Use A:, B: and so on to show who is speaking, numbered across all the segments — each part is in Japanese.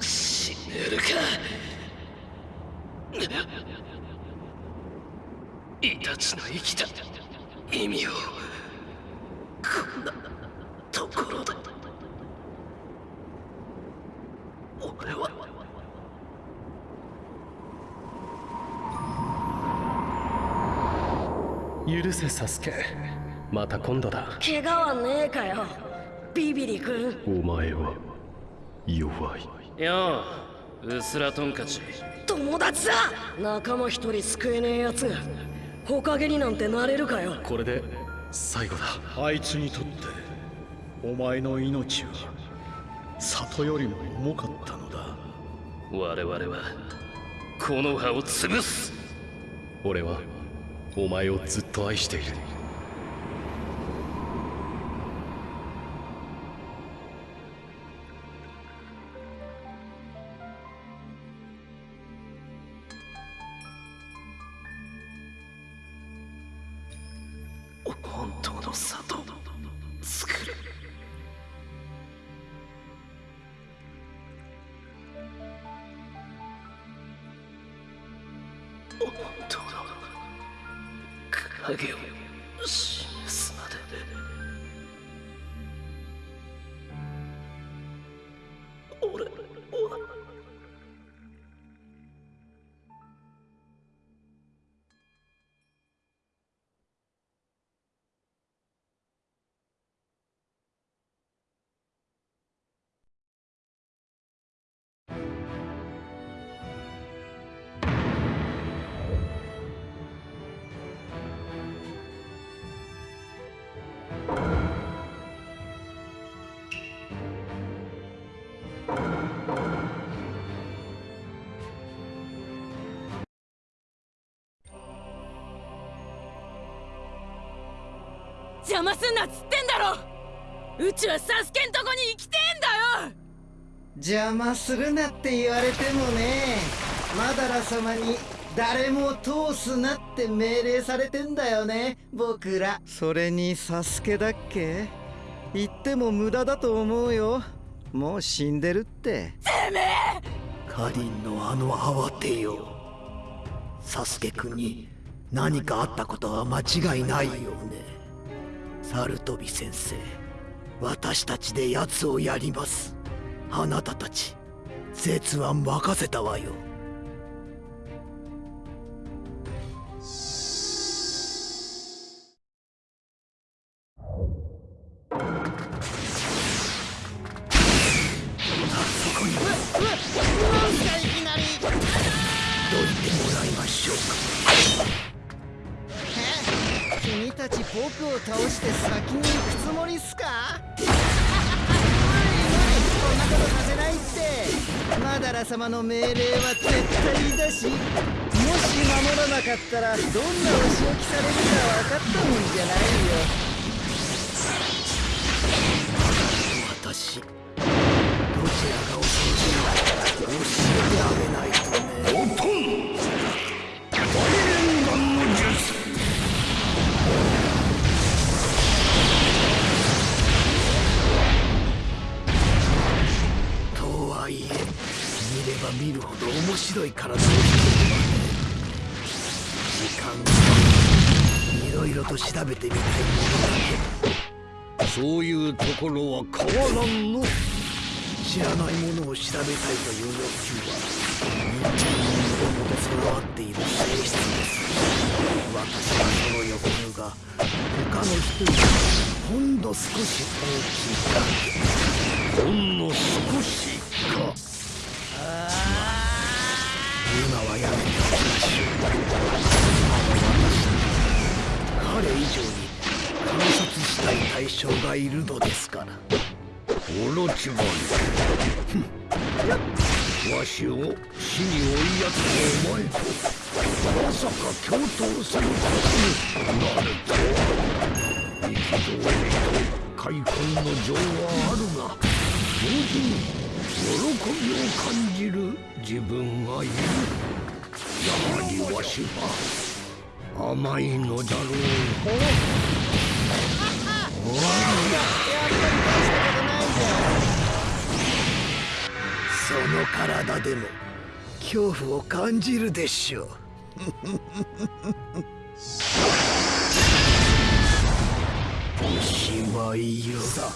A: 死ねるか。イタチの生きた意味をこんなところで。俺は。
B: 許せサスケ。また今度だ。
C: 怪我はねえかよビビリ君
B: お前は弱い。
A: よううすらトンカチ
C: 友達だ。仲間一人救えねえやつがほかげになんてなれるかよ。
B: これで最後だ。
D: あいつにとってお前の命は里よりも重かったのだ。
A: 我々はこの葉を潰す。
B: 俺はお前をずっと愛している
A: の里を作る。本当の影を。
C: 邪魔すんなっつってんだろ。うちはサスケんとこに行きてえんだよ。
E: 邪魔するなって言われてもねマダラ様に誰も通すなって命令されてんだよね僕ら。それにサスケだっけ？言っても無駄だと思うよ。もう死んでるって。
F: カリンのあの慌てよ。サスケ君に何かあったことは間違いないよねサルトビ先生私たちで奴をやります。あなたたち絶は任せたわよ。
E: 君たち僕を倒して先に行くつもりっすか？無理無理こんなことさせないってマダラ様の命令は絶対だしもし守らなかったらどんなお仕置きされるか分かったもんじゃないよ
F: 私どちらが恐ろしいのか教えてあげないとねろと調べてみたいものだけ
G: そういうところは変わらんの。
F: 知らないものを調べたいという欲求は人間のもと備わっている性質です私はその欲求が他の人よりほんの少し大きいだけ
G: ほんの
F: がいるのですから。
G: オロチマルわしを死に追いやつのお前とまさか共闘することになるとは。憤りと開墾の情はあるが同時に喜びを感じる自分がいる。やはりわしは甘いのだろう。
E: やその
F: 体でも恐怖を感じるでしょう。おしまいよ。さ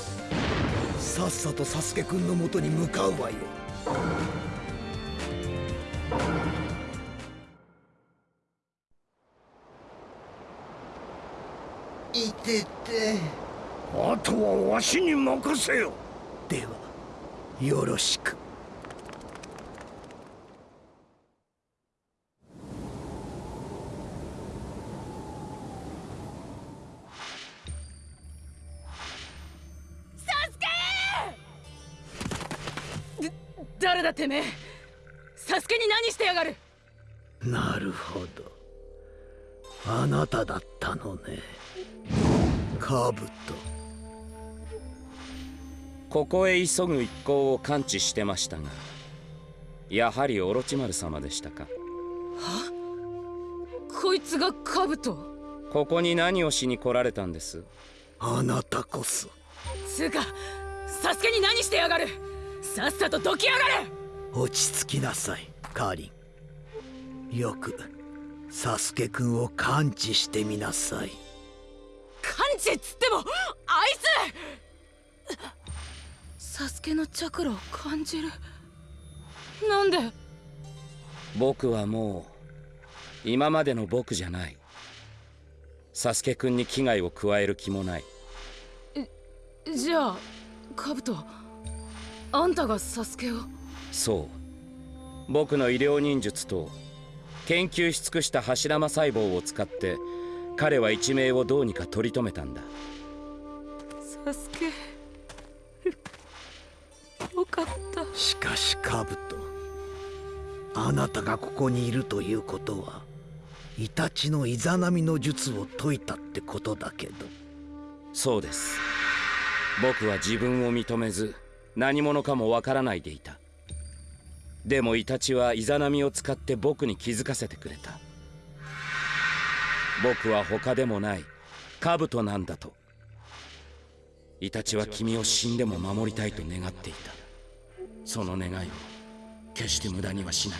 F: さっさとサスケくんのもとに向かうわよ。
E: いてて。
G: あとはわしに任せよ。
F: ではよろしく。
C: 誰だてめえ！サスケに何してやがる？
F: なるほど。あなただったのね。カブト
H: ここへ急ぐ一行を感知してましたがやはりオロチマル様でしたか。
C: こいつがカブト？
H: ここに何をしに来られたんです？
F: あなたこそ。
C: つうかサスケに何してやがる？さっさとどきやがれ！
F: 落ち着きなさいカーリン。よくサスケくんを感知してみなさい。
C: 感知っつってもあいつサスケのチャクラを感じる。なんで？
H: 僕はもう今までの僕じゃない。サスケくんに危害を加える気もない。
C: じゃあカブトあんたがサスケを？
H: そう。僕の医療忍術と研究し尽くした柱間細胞を使って彼は一命をどうにか取り留めたんだ。
C: サスケ。よかった。
F: しかしカブトあなたがここにいるということはイタチのイザナミの術を解いたってことだけど。
H: そうです。僕は自分を認めず何者かもわからないでいた。でもイタチはイザナミを使って僕に気づかせてくれた。僕は他でもないカブトなんだと。イタチは君を死んでも守りたいと願っていたその願いを決して無駄にはしない。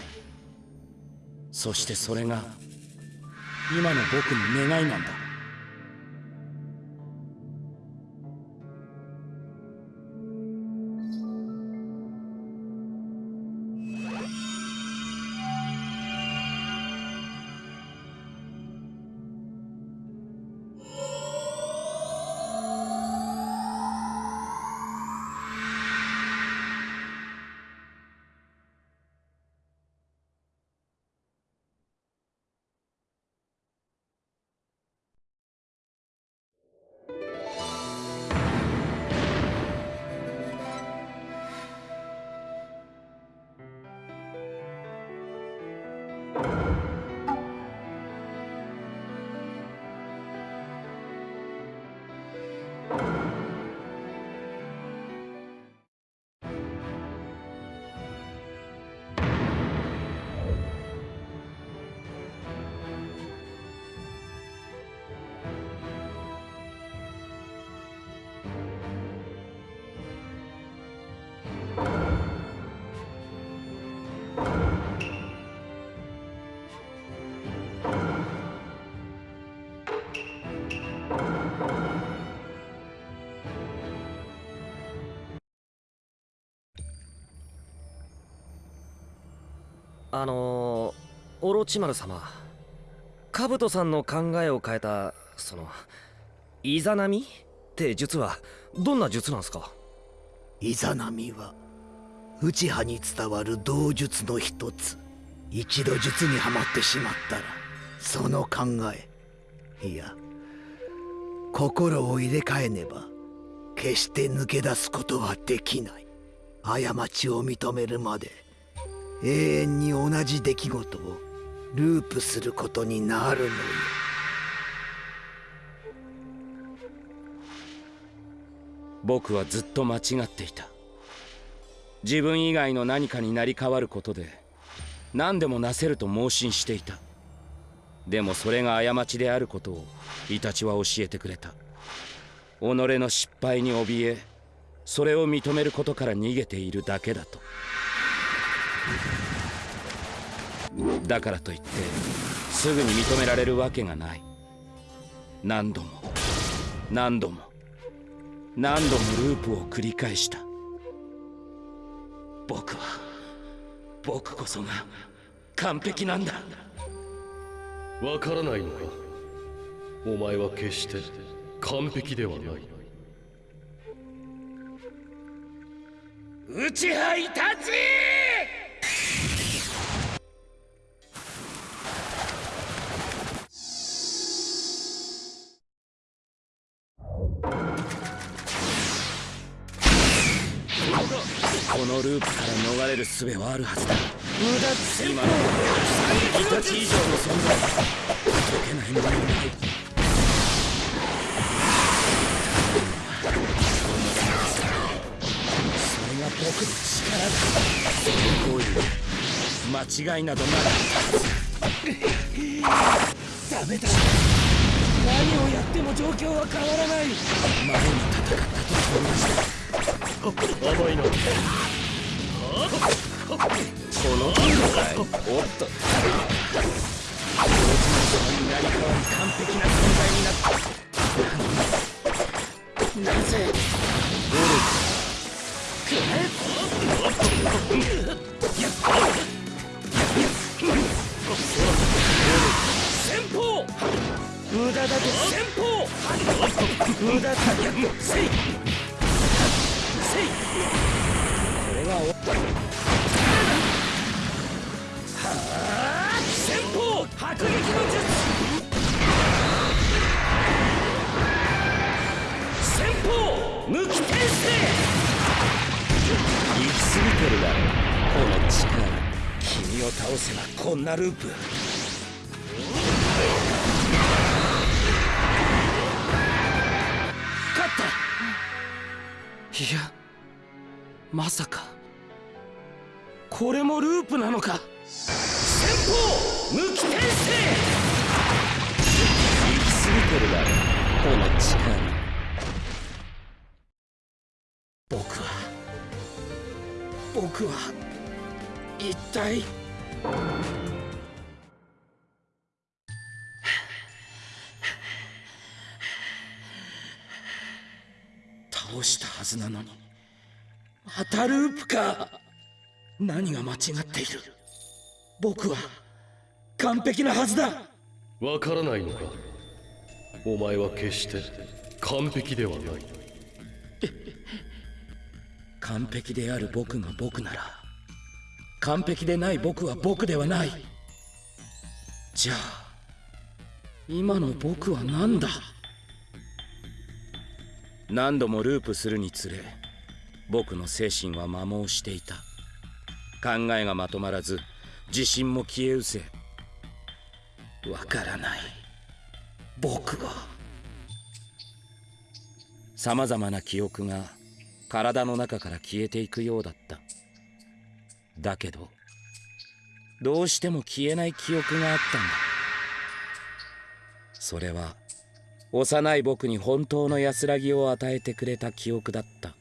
H: そしてそれが今の僕の願いなんだ。
I: あの、オロチマル様カブトさんの考えを変えたそのイザナミ？って術はどんな術なんすか？
F: イザナミは内派に伝わる道術の一つ。一度術にはまってしまったらその考えいや心を入れ替えねば決して抜け出すことはできない。過ちを認めるまで永遠に同じ出来事をループすることになるのよ
H: 僕はずっと間違っていた。自分以外の何かになり変わることで何でもなせると盲信していた。でもそれが過ちであることをイタチは教えてくれた。己の失敗に怯えそれを認めることから逃げているだけだと。だからといってすぐに認められるわけがない。何度も何度も何度もループを繰り返した。僕は僕こそが完璧なんだ。
B: わからないのかお前は決して完璧ではない。
H: 内派いたちのループから逃れる術はあるはずだ。無駄今のイタチ以上の存在解けないものは。ないそれが僕の力だこういう間違いなどなかったダメだ何をやっても状況は。変わらない前に戦ったと同じだ
B: 甘いな
H: この程度かいおっと同時になり変わり完璧な存在になった。なぜ？ゴル先方無駄だと先方無駄だせいこれはあ先方迫撃の術先方無機転生行き過ぎてるだろこの力君を倒せばこんなループ。勝った。いやまさか。これもループなのか？先方無機転生！行き過ぎてるだろ。この力。僕は僕は一体？倒したはずなのにまたループか何が間違っている？僕は完璧なはずだ。
B: わからないのか？お前は決して完璧ではない。
H: 完璧である僕が僕なら完璧でない僕は僕ではない。じゃあ今の僕は何だ？何度もループするにつれ僕の精神は摩耗していた考えがまとまらず自信も消え失せわからない。僕はさまざまな記憶が体の中から消えていくようだった。だけどどうしても消えない記憶があったんだ。それは幼い僕に本当の安らぎを与えてくれた記憶だった。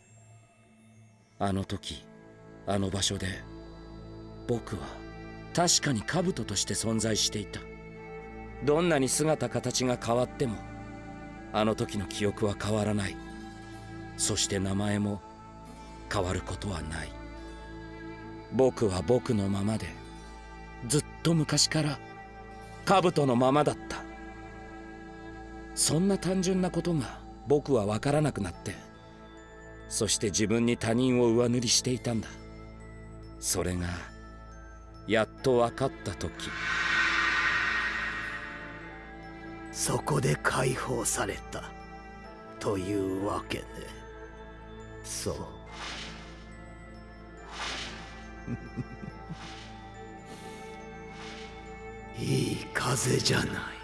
H: あの時あの場所で僕は確かに兜として存在していた。どんなに姿形が変わってもあの時の記憶は変わらない。そして名前も変わることはない。僕は僕のままでずっと昔から兜のままだった。そんな単純なことが僕は分からなくなってそして自分に他人を上塗りしていたんだ。それがやっと分かった時。
F: そこで解放された。というわけね。そう。いい風じゃない。